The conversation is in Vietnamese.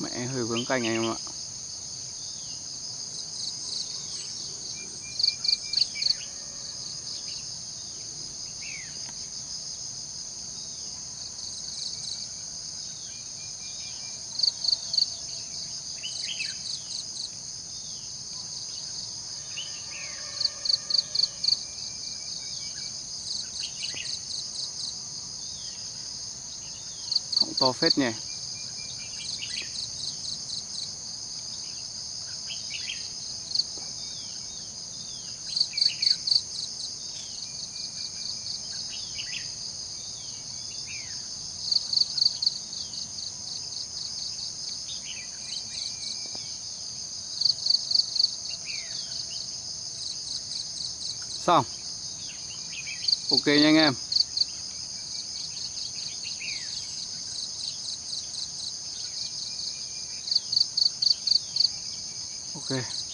mẹ hơi vướng cành anh em ạ. Họng to phết nhỉ? Xong. Ok nha anh em. Ok.